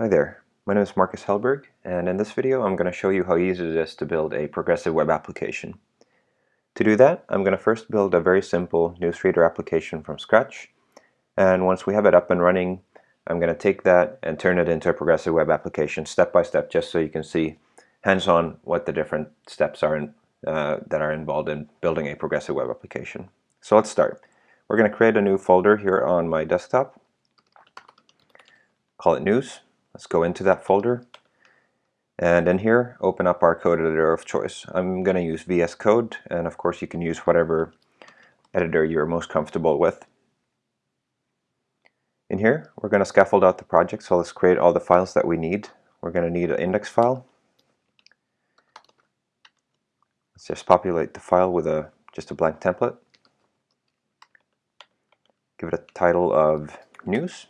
Hi there, my name is Marcus Hellberg and in this video I'm going to show you how easy it is to build a progressive web application. To do that I'm going to first build a very simple newsreader application from scratch and once we have it up and running I'm going to take that and turn it into a progressive web application step by step just so you can see hands-on what the different steps are in, uh, that are involved in building a progressive web application. So let's start. We're going to create a new folder here on my desktop call it news Let's go into that folder and in here open up our code editor of choice. I'm going to use VS Code and of course you can use whatever editor you're most comfortable with. In here we're going to scaffold out the project so let's create all the files that we need. We're going to need an index file. Let's just populate the file with a just a blank template. Give it a title of news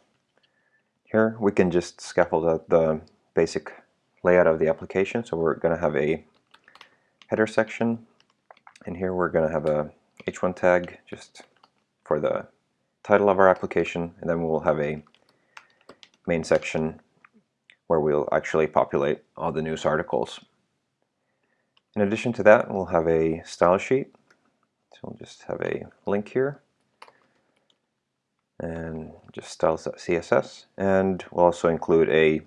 here we can just scaffold out the basic layout of the application. So we're going to have a header section. And here we're going to have a h1 tag just for the title of our application. And then we'll have a main section where we'll actually populate all the news articles. In addition to that, we'll have a style sheet. So we'll just have a link here and just styles.css and we'll also include a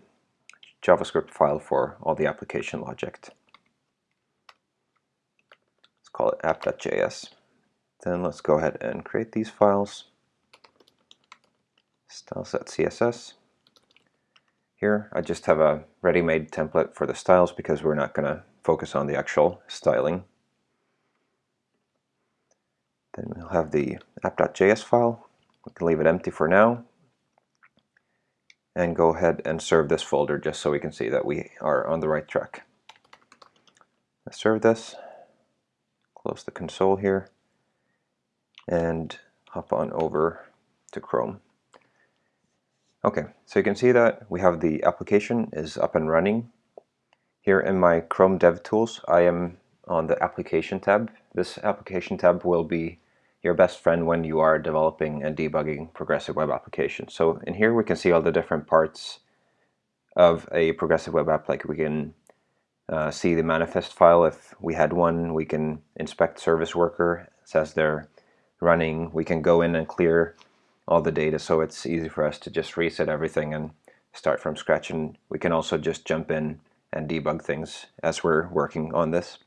JavaScript file for all the application logic. Let's call it app.js. Then let's go ahead and create these files. Styles.css. Here I just have a ready-made template for the styles because we're not going to focus on the actual styling. Then we'll have the app.js file we can leave it empty for now and go ahead and serve this folder just so we can see that we are on the right track. Let's serve this, close the console here, and hop on over to Chrome. Okay, so you can see that we have the application is up and running. Here in my Chrome DevTools, I am on the application tab. This application tab will be your best friend when you are developing and debugging progressive web applications. So in here we can see all the different parts of a progressive web app. Like we can uh, see the manifest file if we had one. We can inspect service worker. Says they're running. We can go in and clear all the data so it's easy for us to just reset everything and start from scratch. And we can also just jump in and debug things as we're working on this.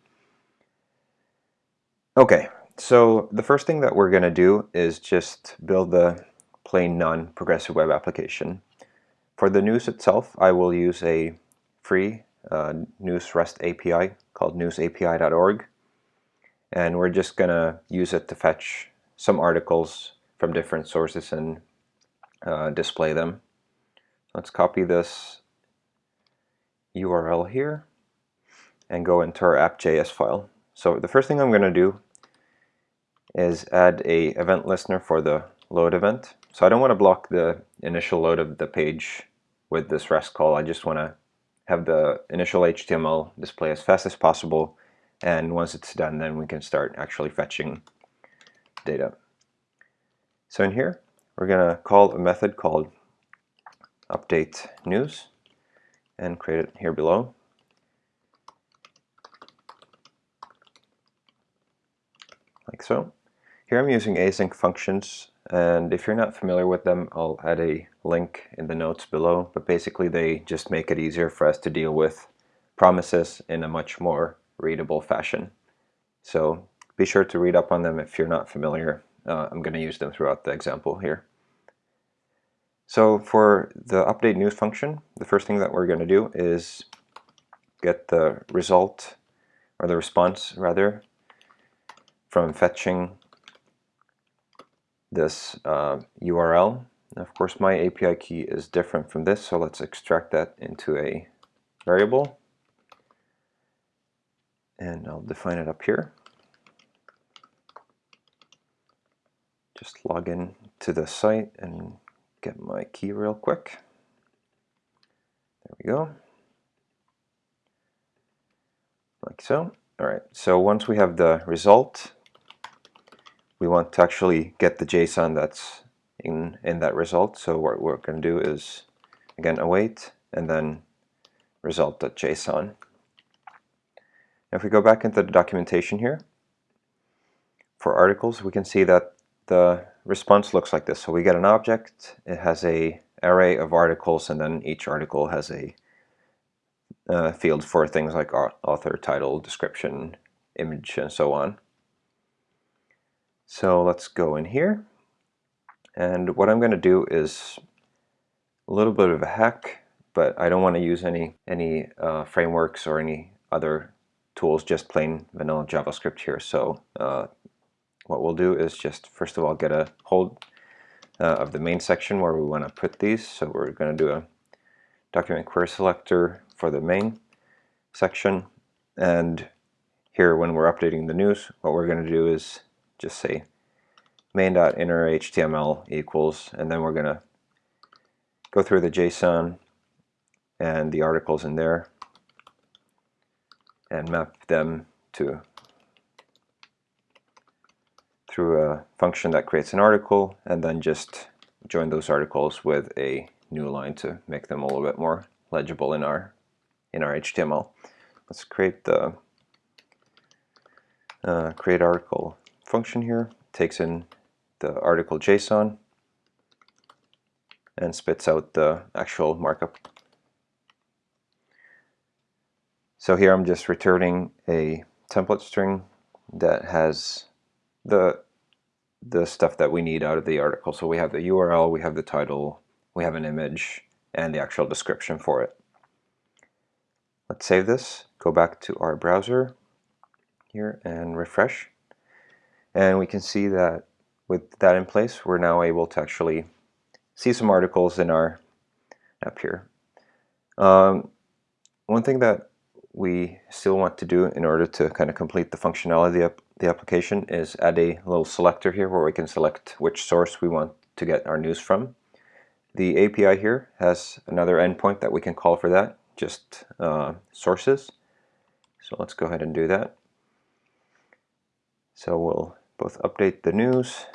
Okay, so the first thing that we're going to do is just build the plain non-progressive web application. For the news itself, I will use a free uh, news REST API called newsapi.org and we're just going to use it to fetch some articles from different sources and uh, display them. Let's copy this URL here and go into our app.js file. So the first thing I'm going to do is add a event listener for the load event. So I don't want to block the initial load of the page with this REST call. I just want to have the initial HTML display as fast as possible and once it's done then we can start actually fetching data. So in here we're going to call a method called update news and create it here below. Like so. Here I'm using async functions and if you're not familiar with them I'll add a link in the notes below but basically they just make it easier for us to deal with promises in a much more readable fashion. So be sure to read up on them if you're not familiar. Uh, I'm going to use them throughout the example here. So for the update news function, the first thing that we're going to do is get the result, or the response rather, from fetching this uh, URL. of course, my API key is different from this, so let's extract that into a variable. And I'll define it up here. Just log in to the site and get my key real quick. There we go. Like so. All right, so once we have the result, we want to actually get the JSON that's in, in that result. So what we're going to do is, again, await and then result.json. If we go back into the documentation here, for articles, we can see that the response looks like this. So we get an object, it has a array of articles, and then each article has a uh, field for things like author, title, description, image, and so on. So let's go in here. And what I'm going to do is a little bit of a hack, but I don't want to use any, any uh, frameworks or any other tools, just plain vanilla JavaScript here. So uh, what we'll do is just first of all get a hold uh, of the main section where we want to put these. So we're going to do a document query selector for the main section. And here when we're updating the news, what we're going to do is just say main.inner HTML equals, and then we're going to go through the JSON and the articles in there and map them to through a function that creates an article and then just join those articles with a new line to make them a little bit more legible in our in our HTML. Let's create the uh, create article function here. takes in the article JSON and spits out the actual markup. So here I'm just returning a template string that has the the stuff that we need out of the article. So we have the URL, we have the title, we have an image, and the actual description for it. Let's save this, go back to our browser here and refresh. And we can see that with that in place, we're now able to actually see some articles in our app here. Um, one thing that we still want to do in order to kind of complete the functionality of the application is add a little selector here where we can select which source we want to get our news from. The API here has another endpoint that we can call for that, just uh, sources. So let's go ahead and do that. So we'll both update the news,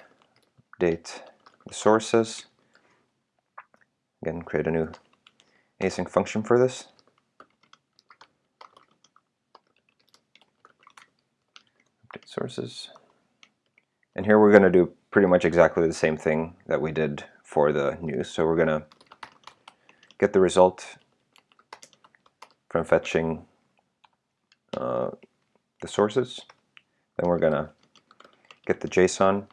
update the sources, again create a new async function for this. Update sources. And here we're going to do pretty much exactly the same thing that we did for the news. So we're going to get the result from fetching uh, the sources. Then we're going to get the JSON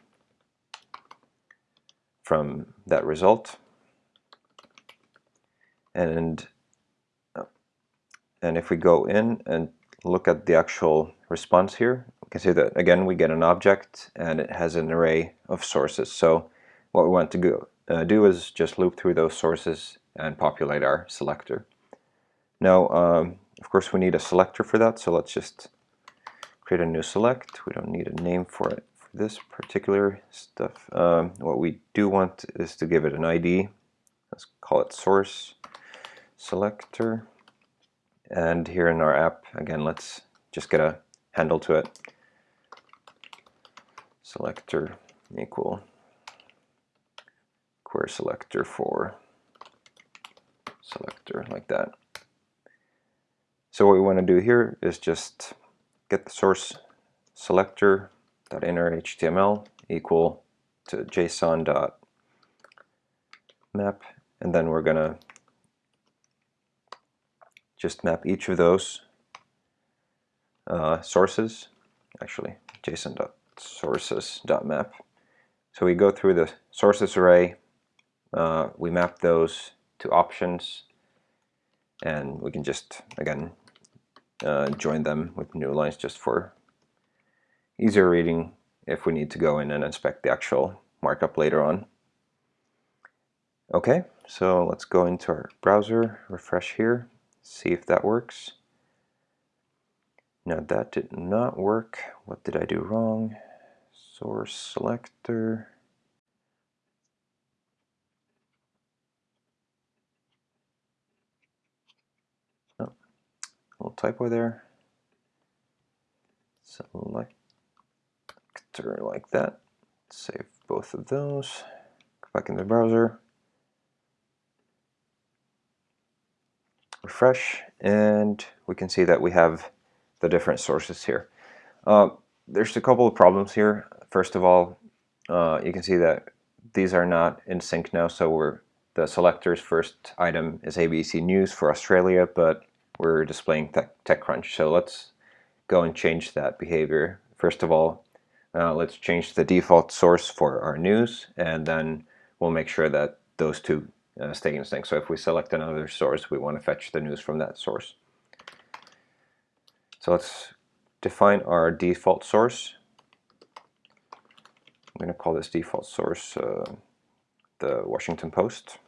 from that result. And, and if we go in and look at the actual response here, we can see that again we get an object and it has an array of sources. So what we want to go, uh, do is just loop through those sources and populate our selector. Now, um, of course, we need a selector for that, so let's just create a new select. We don't need a name for it this particular stuff. Um, what we do want is to give it an ID. Let's call it source selector. And here in our app, again, let's just get a handle to it selector equal query selector for selector like that. So what we want to do here is just get the source selector dot inner HTML equal to JSON dot map and then we're gonna just map each of those uh, sources actually JSON dot sources.map. So we go through the sources array, uh, we map those to options, and we can just, again, uh, join them with new lines just for easier reading if we need to go in and inspect the actual markup later on. Okay, so let's go into our browser, refresh here, see if that works. Now that did not work. What did I do wrong? source selector. Oh, little typo there. Selector like that. Save both of those. Go back in the browser. refresh and we can see that we have the different sources here. Uh, there's a couple of problems here. First of all, uh, you can see that these are not in sync now, so we're the selector's first item is ABC News for Australia, but we're displaying TechCrunch. So let's go and change that behavior. First of all, uh, let's change the default source for our news, and then we'll make sure that those two uh, stay in sync. So if we select another source, we want to fetch the news from that source. So let's define our default source. I'm going to call this default source uh, the Washington Post.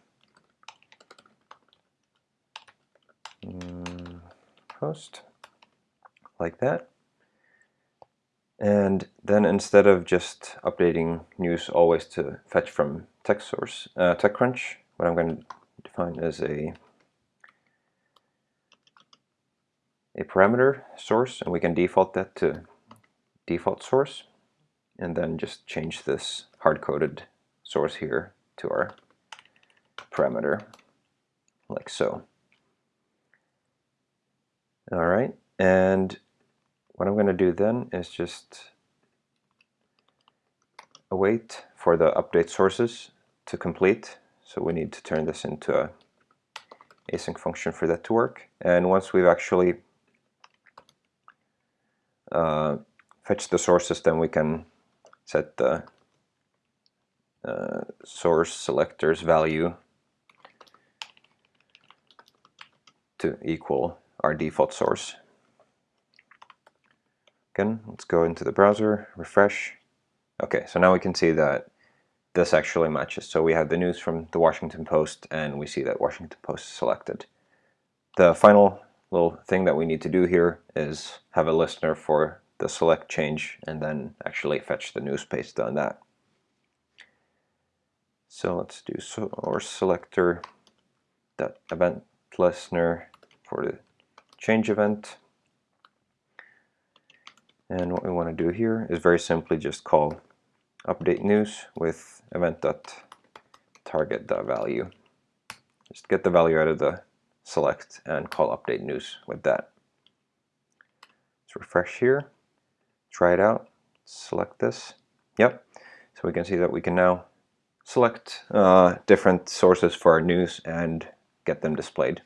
Mm, post, like that. And then instead of just updating news always to fetch from text source, uh, TechCrunch, what I'm going to define is a a parameter source, and we can default that to default source, and then just change this hard-coded source here to our parameter, like so. All right, and what I'm going to do then is just await for the update sources to complete. So we need to turn this into a async function for that to work. And once we've actually uh, fetched the sources, then we can set the uh, source selector's value to equal our default source. Again, let's go into the browser, refresh. Okay, so now we can see that this actually matches. So we have the news from the Washington Post and we see that Washington Post is selected. The final little thing that we need to do here is have a listener for the select change and then actually fetch the news based on that. So let's do source selector that event listener for the change event. And what we want to do here is very simply just call update news with event.target.value. Just get the value out of the select and call update news with that. Let's refresh here, try it out, select this. Yep, so we can see that we can now select uh, different sources for our news and get them displayed.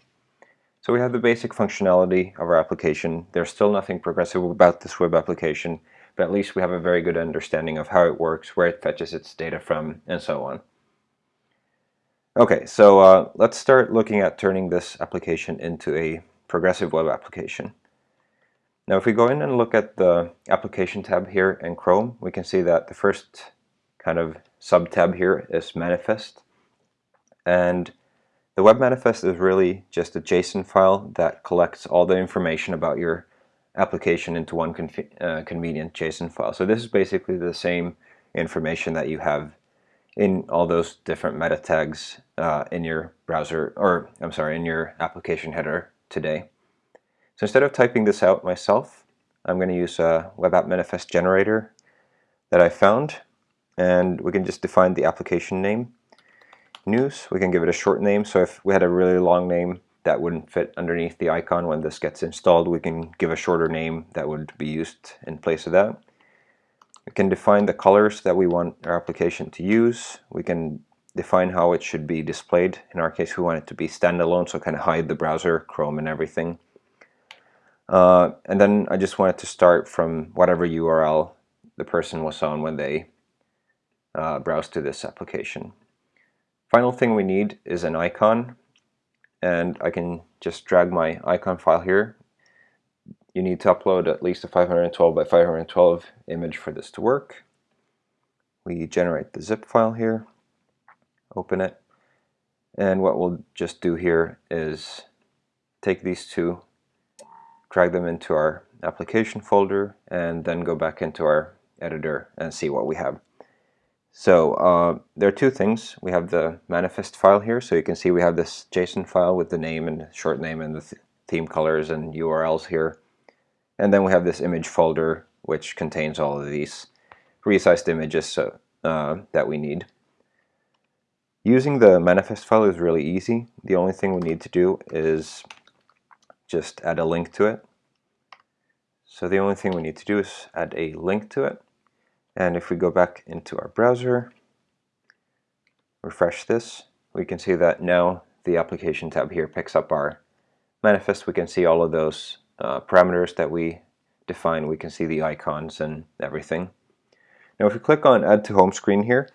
So we have the basic functionality of our application. There's still nothing progressive about this web application, but at least we have a very good understanding of how it works, where it fetches its data from, and so on. Okay, so uh, let's start looking at turning this application into a progressive web application. Now if we go in and look at the application tab here in Chrome, we can see that the first kind of sub-tab here is manifest. And the web manifest is really just a JSON file that collects all the information about your application into one uh, convenient JSON file. So this is basically the same information that you have in all those different meta tags uh, in your browser, or I'm sorry, in your application header today. So instead of typing this out myself, I'm going to use a web app manifest generator that I found, and we can just define the application name news. We can give it a short name. So if we had a really long name that wouldn't fit underneath the icon when this gets installed, we can give a shorter name that would be used in place of that. We can define the colors that we want our application to use. We can define how it should be displayed. In our case, we want it to be standalone, so kind of hide the browser, Chrome, and everything. Uh, and then I just wanted to start from whatever URL the person was on when they uh, browsed to this application. Final thing we need is an icon and I can just drag my icon file here. You need to upload at least a 512 by 512 image for this to work. We generate the zip file here, open it, and what we'll just do here is take these two, drag them into our application folder, and then go back into our editor and see what we have. So uh, there are two things. We have the manifest file here, so you can see we have this JSON file with the name and short name and the th theme colors and URLs here. And then we have this image folder, which contains all of these resized images so, uh, that we need. Using the manifest file is really easy. The only thing we need to do is just add a link to it. So the only thing we need to do is add a link to it. And if we go back into our browser, refresh this, we can see that now the application tab here picks up our manifest. We can see all of those uh, parameters that we define. We can see the icons and everything. Now if we click on add to home screen here,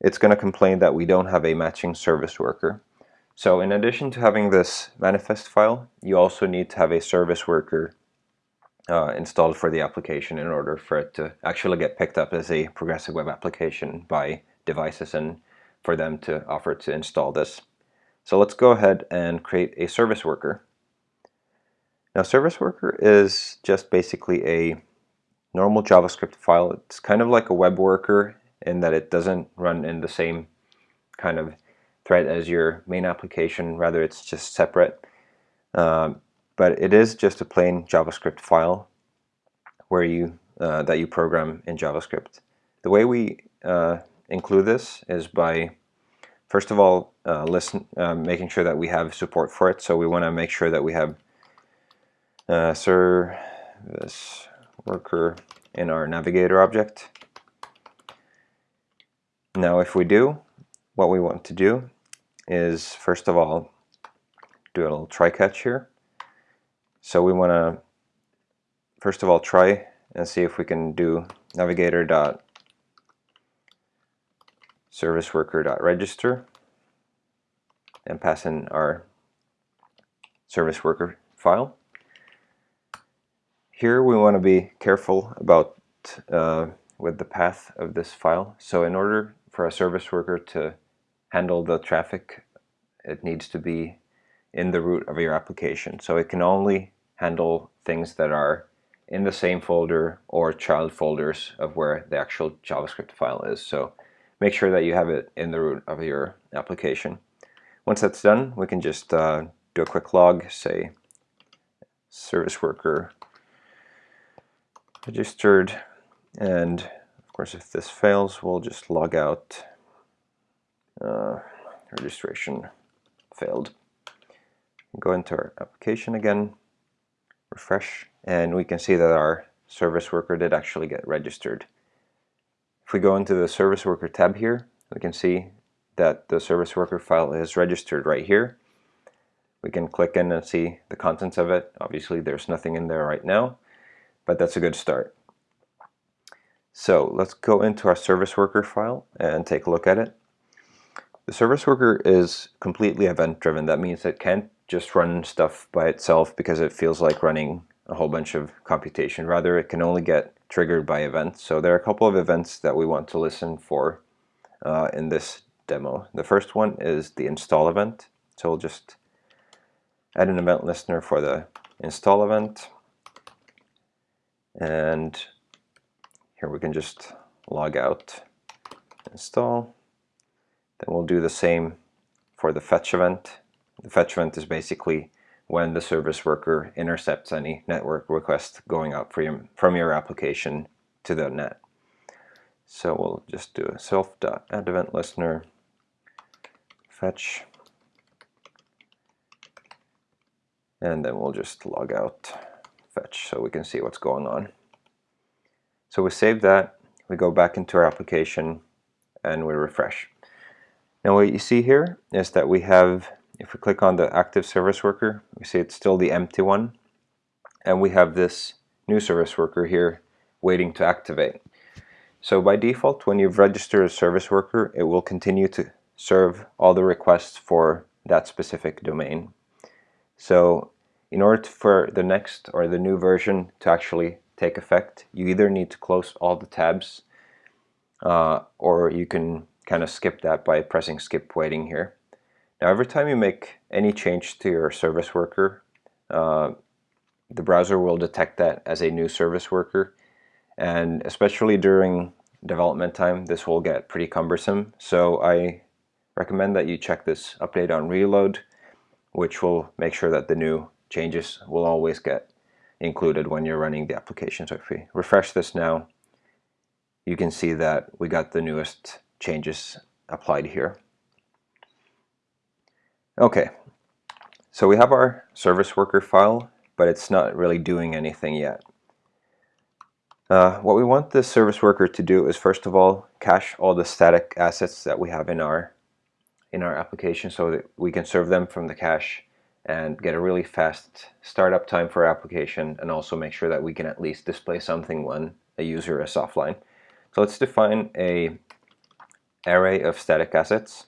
it's going to complain that we don't have a matching service worker. So in addition to having this manifest file, you also need to have a service worker uh, installed for the application in order for it to actually get picked up as a progressive web application by devices and for them to offer to install this. So let's go ahead and create a service worker. Now service worker is just basically a normal JavaScript file. It's kind of like a web worker in that it doesn't run in the same kind of thread as your main application, rather it's just separate. Um, but it is just a plain JavaScript file where you uh, that you program in JavaScript. The way we uh, include this is by first of all uh, listen uh, making sure that we have support for it. So we want to make sure that we have uh, service worker in our navigator object. Now if we do, what we want to do is first of all do a little try catch here. So we want to first of all try and see if we can do navigator dot service worker dot register and pass in our service worker file. Here we want to be careful about uh, with the path of this file. So in order for a service worker to handle the traffic, it needs to be in the root of your application. So it can only handle things that are in the same folder or child folders of where the actual JavaScript file is. So make sure that you have it in the root of your application. Once that's done, we can just uh, do a quick log, say service worker registered, and of course if this fails, we'll just log out uh, registration failed. Go into our application again, refresh, and we can see that our service worker did actually get registered. If we go into the service worker tab here, we can see that the service worker file is registered right here. We can click in and see the contents of it. Obviously there's nothing in there right now, but that's a good start. So let's go into our service worker file and take a look at it. The service worker is completely event driven. That means it can't just run stuff by itself because it feels like running a whole bunch of computation. Rather, it can only get triggered by events. So there are a couple of events that we want to listen for uh, in this demo. The first one is the install event. So we'll just add an event listener for the install event. And here we can just log out install. Then we'll do the same for the fetch event. Fetch event is basically when the service worker intercepts any network request going out from, from your application to the net. So we'll just do a self.add event listener fetch and then we'll just log out fetch so we can see what's going on. So we save that, we go back into our application and we refresh. Now what you see here is that we have if we click on the active service worker, we see it's still the empty one. And we have this new service worker here waiting to activate. So by default, when you've registered a service worker, it will continue to serve all the requests for that specific domain. So in order for the next or the new version to actually take effect, you either need to close all the tabs uh, or you can kind of skip that by pressing skip waiting here. Now every time you make any change to your service worker, uh, the browser will detect that as a new service worker and especially during development time this will get pretty cumbersome so I recommend that you check this update on reload which will make sure that the new changes will always get included when you're running the application. So if we refresh this now you can see that we got the newest changes applied here. Okay, So we have our service worker file, but it's not really doing anything yet. Uh, what we want the service worker to do is first of all cache all the static assets that we have in our in our application so that we can serve them from the cache and get a really fast startup time for our application and also make sure that we can at least display something when a user is offline. So let's define a array of static assets.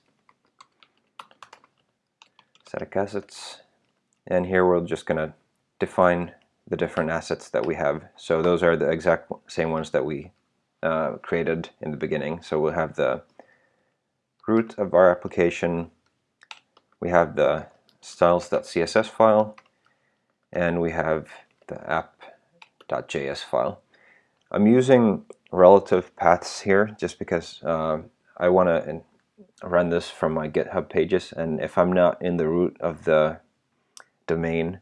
Static assets and here we're just going to define the different assets that we have. So those are the exact same ones that we uh, created in the beginning. So we'll have the root of our application, we have the styles.css file, and we have the app.js file. I'm using relative paths here just because uh, I want to run this from my GitHub pages and if I'm not in the root of the domain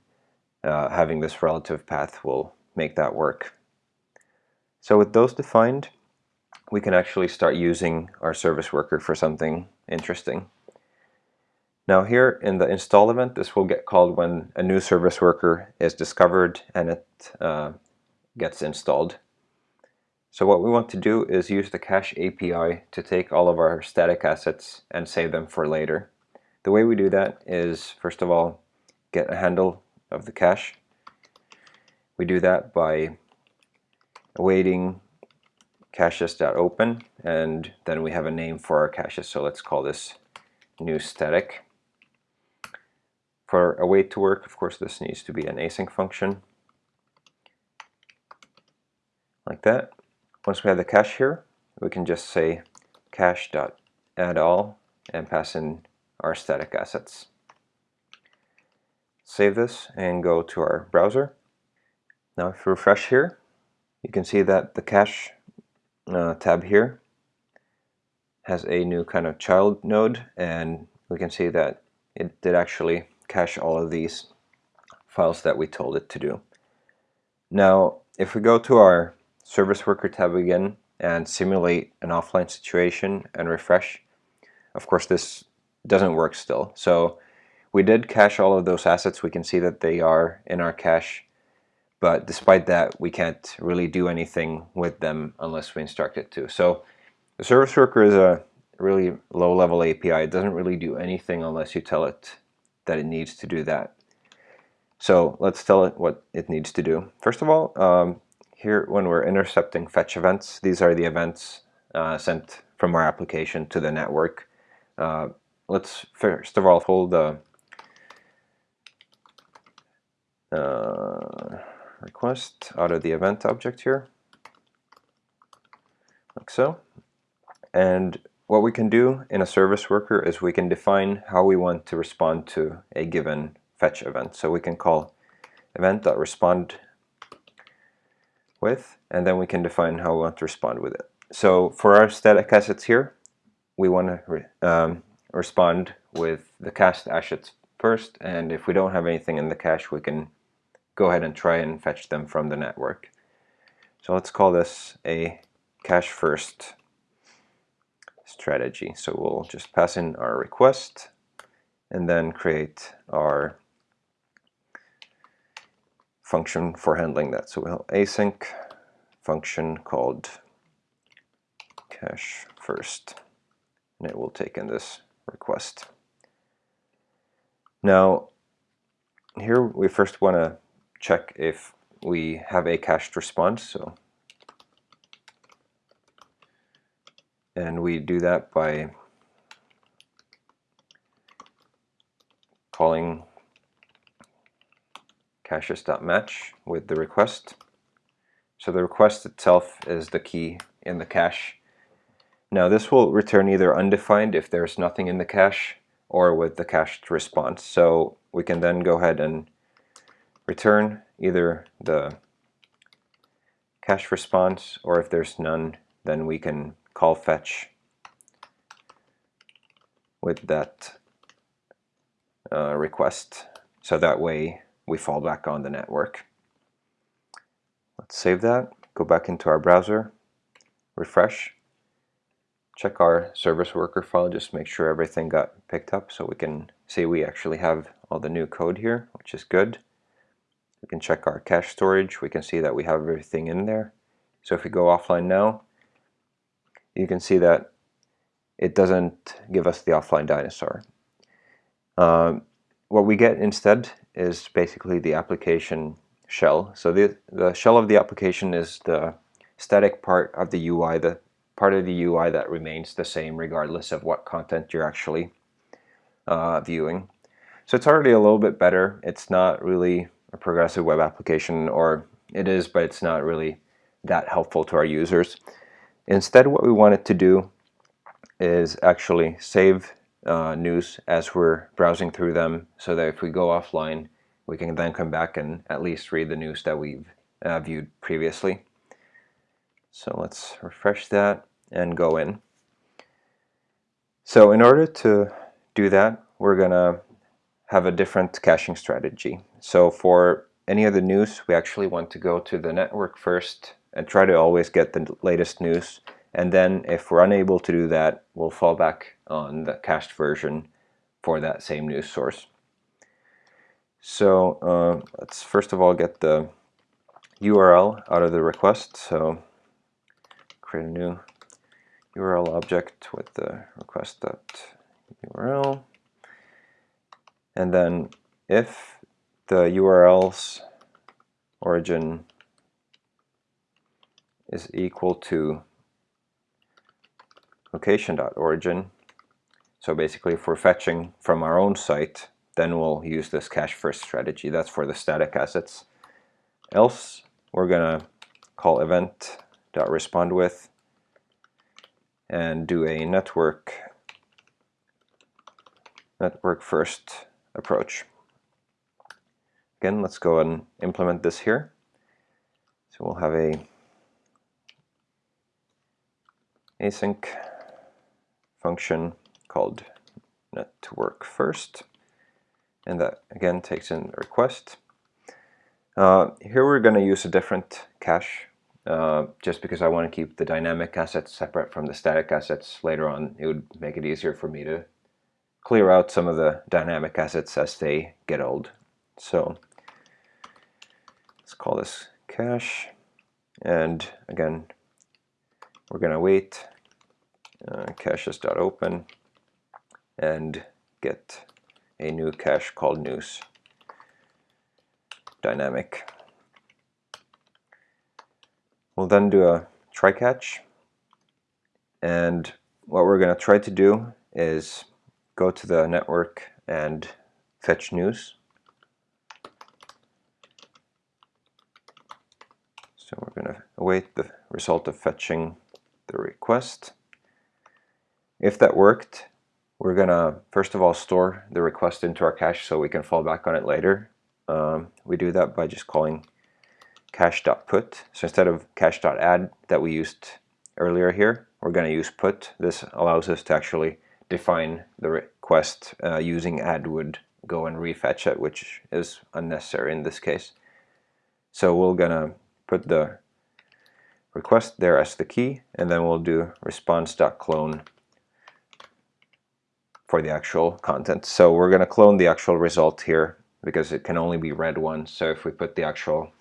uh, having this relative path will make that work. So with those defined, we can actually start using our service worker for something interesting. Now here in the install event, this will get called when a new service worker is discovered and it uh, gets installed. So what we want to do is use the cache API to take all of our static assets and save them for later. The way we do that is, first of all, get a handle of the cache. We do that by awaiting caches.open and then we have a name for our caches so let's call this new static. For await to work of course this needs to be an async function like that. Once we have the cache here we can just say cache.add all and pass in our static assets save this and go to our browser. Now if we refresh here, you can see that the cache uh, tab here has a new kind of child node and we can see that it did actually cache all of these files that we told it to do. Now if we go to our service worker tab again and simulate an offline situation and refresh, of course this doesn't work still. So we did cache all of those assets. We can see that they are in our cache. But despite that, we can't really do anything with them unless we instruct it to. So the service worker is a really low-level API. It doesn't really do anything unless you tell it that it needs to do that. So let's tell it what it needs to do. First of all, um, here when we're intercepting fetch events, these are the events uh, sent from our application to the network. Uh, let's first of all hold the uh, request out of the event object here, like so. And what we can do in a service worker is we can define how we want to respond to a given fetch event. So we can call event.respond with, and then we can define how we want to respond with it. So for our static assets here, we want to re um, respond with the cached assets first, and if we don't have anything in the cache, we can go ahead and try and fetch them from the network. So let's call this a cache first strategy. So we'll just pass in our request and then create our function for handling that. So we'll async function called cache first and it will take in this request. Now here we first want to check if we have a cached response. So, and we do that by calling caches.match with the request. So the request itself is the key in the cache. Now this will return either undefined if there's nothing in the cache or with the cached response. So we can then go ahead and return either the cache response or if there's none then we can call fetch with that uh, request so that way we fall back on the network. Let's save that, go back into our browser, refresh, check our service worker file, just make sure everything got picked up so we can see we actually have all the new code here, which is good. We can check our cache storage. We can see that we have everything in there. So if we go offline now, you can see that it doesn't give us the offline dinosaur. Um, what we get instead is basically the application shell. So the, the shell of the application is the static part of the UI, the part of the UI that remains the same regardless of what content you're actually uh, viewing. So it's already a little bit better. It's not really a progressive web application, or it is, but it's not really that helpful to our users. Instead, what we wanted to do is actually save uh, news as we're browsing through them so that if we go offline, we can then come back and at least read the news that we've uh, viewed previously. So let's refresh that and go in. So in order to do that, we're going to have a different caching strategy. So for any of the news, we actually want to go to the network first and try to always get the latest news. And then if we're unable to do that, we'll fall back on the cached version for that same news source. So uh, let's first of all get the URL out of the request. So create a new URL object with the request.url. And then if the URL's origin is equal to location.origin, so basically if we're fetching from our own site, then we'll use this cache first strategy. That's for the static assets. Else, we're going to call event.respond with and do a network network first approach. Again, let's go and implement this here. So we'll have a async function called network first and that again takes in a request. Uh, here we're going to use a different cache uh, just because I want to keep the dynamic assets separate from the static assets. Later on it would make it easier for me to clear out some of the dynamic assets as they get old. So let's call this cache and again we're going to wait uh, caches.open and get a new cache called news dynamic. We'll then do a try catch and what we're going to try to do is go to the network and fetch news. So we're going to await the result of fetching the request. If that worked, we're going to first of all store the request into our cache so we can fall back on it later. Um, we do that by just calling cache.put. So instead of cache.add that we used earlier here, we're going to use put. This allows us to actually define the request uh, using add would go and refetch it, which is unnecessary in this case. So we're going to put the request there as the key, and then we'll do response.clone for the actual content. So we're going to clone the actual result here because it can only be read once. So if we put the actual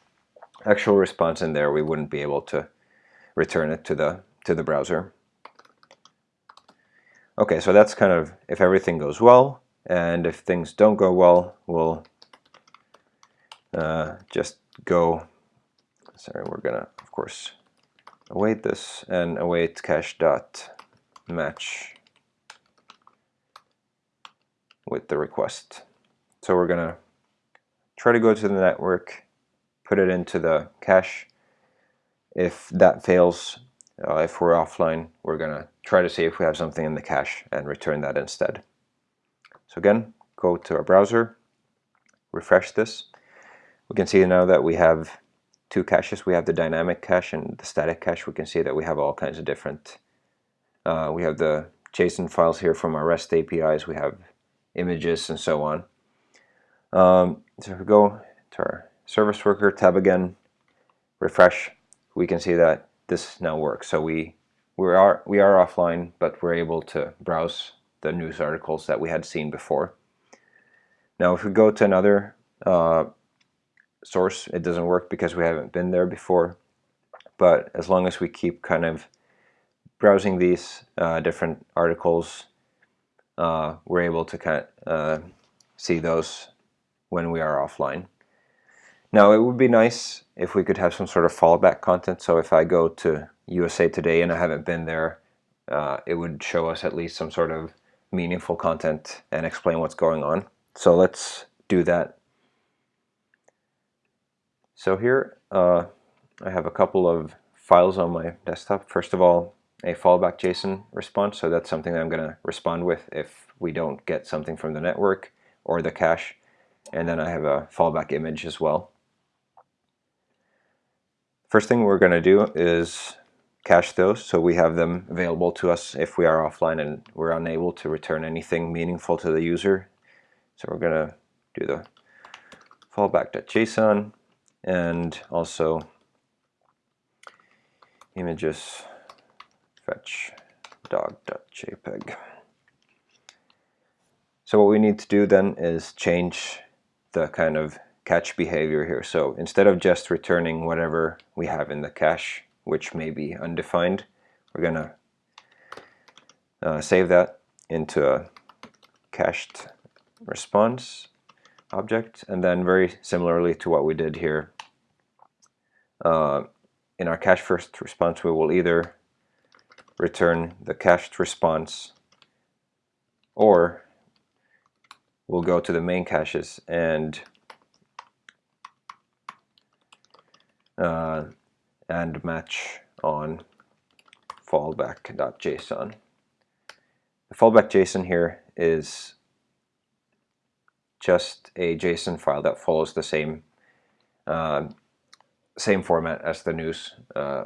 actual response in there, we wouldn't be able to return it to the to the browser. Okay, so that's kind of if everything goes well, and if things don't go well, we'll uh, just go. Sorry, we're gonna of course await this and await cache dot match with the request. So we're going to try to go to the network, put it into the cache. If that fails, uh, if we're offline, we're going to try to see if we have something in the cache and return that instead. So again, go to our browser, refresh this. We can see now that we have two caches. We have the dynamic cache and the static cache. We can see that we have all kinds of different, uh, we have the JSON files here from our REST APIs. We have images, and so on. Um, so if we go to our service worker tab again, refresh, we can see that this now works. So we we are we are offline, but we're able to browse the news articles that we had seen before. Now if we go to another uh, source, it doesn't work because we haven't been there before. But as long as we keep kind of browsing these uh, different articles, uh, we're able to kind of uh, see those when we are offline. Now it would be nice if we could have some sort of fallback content. So if I go to USA Today and I haven't been there, uh, it would show us at least some sort of meaningful content and explain what's going on. So let's do that. So here uh, I have a couple of files on my desktop. First of all, a fallback JSON response. So that's something that I'm going to respond with if we don't get something from the network or the cache. And then I have a fallback image as well. First thing we're going to do is cache those so we have them available to us if we are offline and we're unable to return anything meaningful to the user. So we're going to do the fallback.json and also images fetch dog.jpg. So what we need to do then is change the kind of catch behavior here. So instead of just returning whatever we have in the cache, which may be undefined, we're going to uh, save that into a cached response object and then very similarly to what we did here uh, in our cache first response we will either return the cached response or we'll go to the main caches and uh, and match on fallback.json. The fallback JSON here is just a JSON file that follows the same uh, same format as the news uh,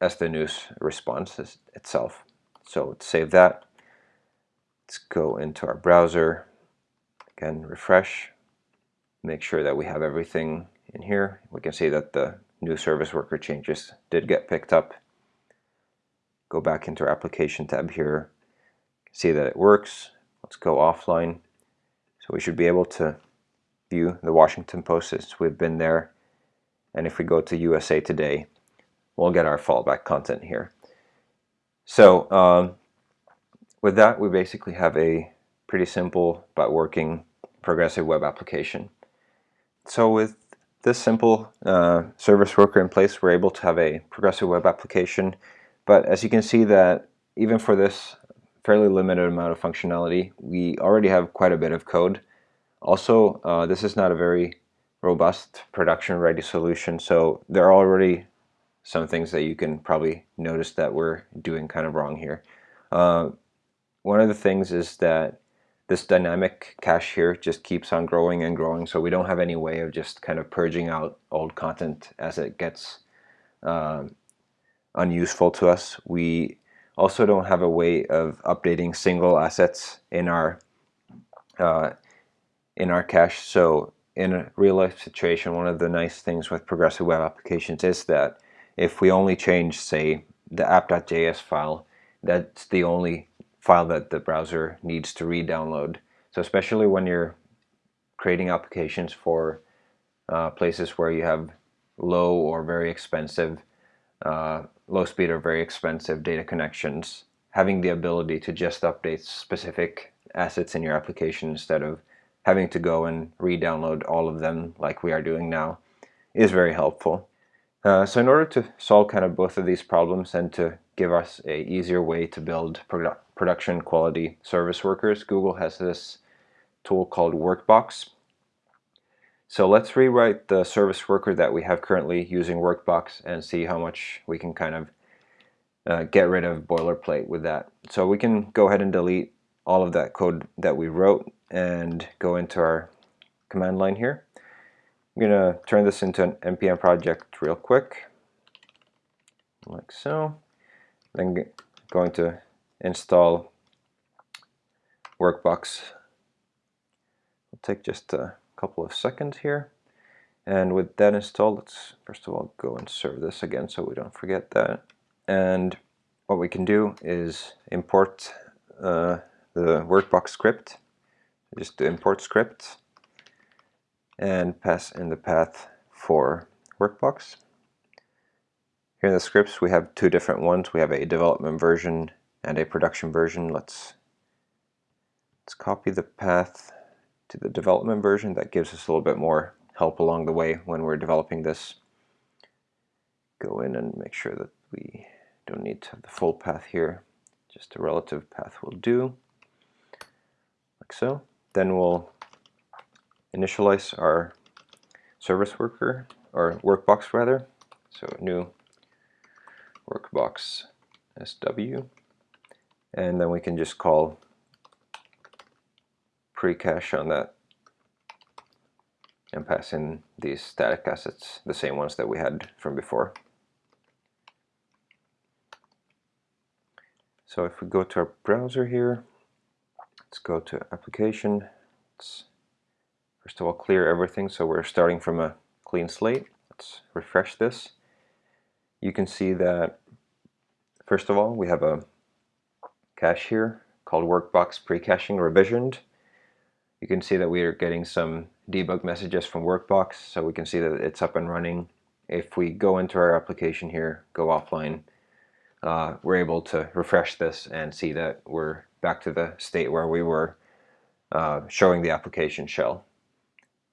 as the news response itself. So let's save that. Let's go into our browser. Again, refresh. Make sure that we have everything in here. We can see that the new service worker changes did get picked up. Go back into our application tab here. See that it works. Let's go offline. So we should be able to view the Washington Post since we've been there. And if we go to USA Today, we'll get our fallback content here. So um, with that, we basically have a pretty simple but working progressive web application. So with this simple uh, service worker in place, we're able to have a progressive web application. But as you can see that even for this fairly limited amount of functionality, we already have quite a bit of code. Also, uh, this is not a very robust production-ready solution, so there are already some things that you can probably notice that we're doing kind of wrong here. Uh, one of the things is that this dynamic cache here just keeps on growing and growing so we don't have any way of just kind of purging out old content as it gets uh, unuseful to us. We also don't have a way of updating single assets in our uh, in our cache so in a real life situation one of the nice things with progressive web applications is that if we only change, say, the app.js file, that's the only file that the browser needs to re-download. So especially when you're creating applications for uh, places where you have low or very expensive, uh, low speed or very expensive data connections, having the ability to just update specific assets in your application instead of having to go and re-download all of them like we are doing now is very helpful. Uh, so in order to solve kind of both of these problems and to give us a easier way to build produ production quality service workers, Google has this tool called Workbox. So let's rewrite the service worker that we have currently using Workbox and see how much we can kind of uh, get rid of boilerplate with that. So we can go ahead and delete all of that code that we wrote and go into our command line here. I'm going to turn this into an npm project real quick, like so. Then going to install Workbox. It'll take just a couple of seconds here. And with that installed, let's first of all go and serve this again so we don't forget that. And what we can do is import uh, the Workbox script. Just the import script and pass in the path for Workbox. Here in the scripts we have two different ones. We have a development version and a production version. Let's, let's copy the path to the development version. That gives us a little bit more help along the way when we're developing this. Go in and make sure that we don't need to have the full path here. Just a relative path will do, like so. Then we'll initialize our service worker, or workbox rather. So new workbox SW. And then we can just call pre-cache on that and pass in these static assets, the same ones that we had from before. So if we go to our browser here, let's go to application. Let's first of all clear everything so we're starting from a clean slate. Let's refresh this. You can see that first of all we have a cache here called workbox pre-caching revisioned. You can see that we are getting some debug messages from Workbox so we can see that it's up and running. If we go into our application here, go offline, uh, we're able to refresh this and see that we're back to the state where we were uh, showing the application shell.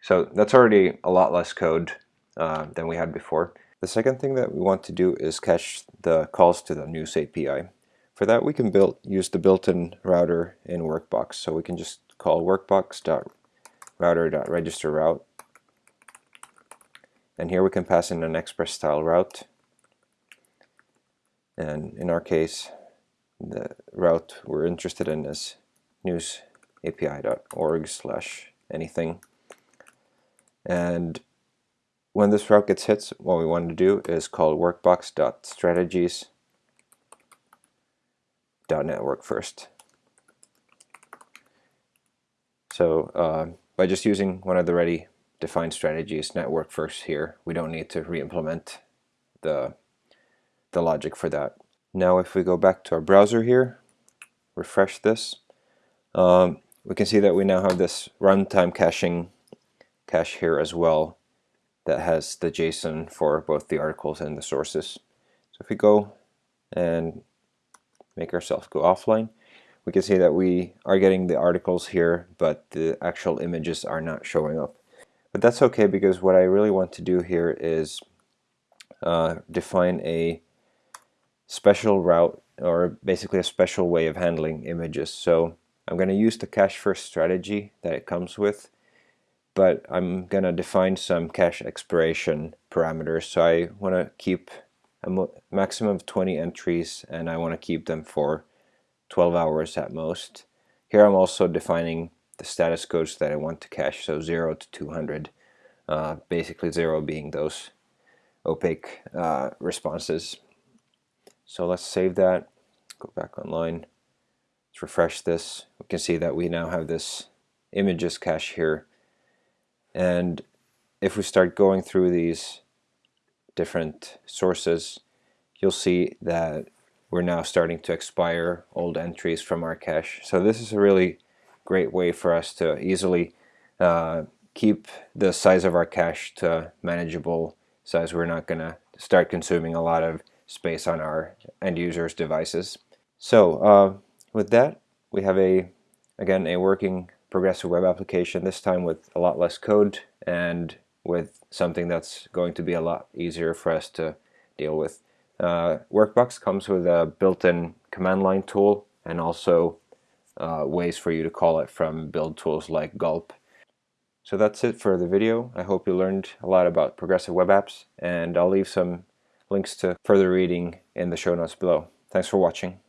So that's already a lot less code uh, than we had before. The second thing that we want to do is cache the calls to the news API. For that we can build use the built-in router in Workbox. So we can just call workbox.router.register route. And here we can pass in an express style route and in our case the route we're interested in is newsapi.org slash anything and when this route gets hit what we want to do is call workbox.strategies.network first so uh, by just using one of the ready defined strategies network first here we don't need to re-implement the the logic for that. Now if we go back to our browser here, refresh this, um, we can see that we now have this runtime caching cache here as well that has the JSON for both the articles and the sources. So if we go and make ourselves go offline, we can see that we are getting the articles here, but the actual images are not showing up. But that's okay because what I really want to do here is uh, define a special route or basically a special way of handling images. So I'm going to use the cache first strategy that it comes with but I'm to define some cache expiration parameters. So I want to keep a maximum of 20 entries and I want to keep them for 12 hours at most. Here I'm also defining the status codes that I want to cache, so 0 to 200. Uh, basically 0 being those opaque uh, responses so let's save that, go back online, let's refresh this. We can see that we now have this images cache here. And if we start going through these different sources, you'll see that we're now starting to expire old entries from our cache. So this is a really great way for us to easily uh, keep the size of our cache to manageable size. We're not going to start consuming a lot of space on our end users devices. So uh, with that we have a again a working progressive web application this time with a lot less code and with something that's going to be a lot easier for us to deal with. Uh, Workbox comes with a built-in command line tool and also uh, ways for you to call it from build tools like Gulp. So that's it for the video. I hope you learned a lot about progressive web apps and I'll leave some links to further reading in the show notes below. Thanks for watching.